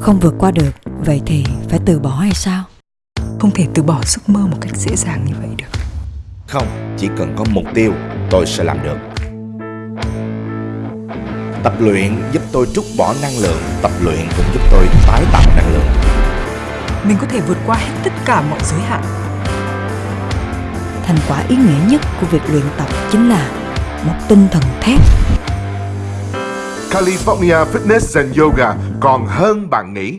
không vượt qua được vậy thì phải từ bỏ hay sao Không thể từ bỏ giấc mơ một cách dễ dàng như vậy được Không, chỉ cần có mục tiêu, tôi sẽ làm được. Tập luyện giúp tôi trút bỏ năng lượng, tập luyện cũng giúp tôi tái tạo năng lượng. Mình có thể vượt qua hết tất cả mọi giới hạn thành quả ý nghĩa nhất của việc luyện tập chính là một tinh thần thép California Fitness and Yoga còn hơn bạn nghĩ.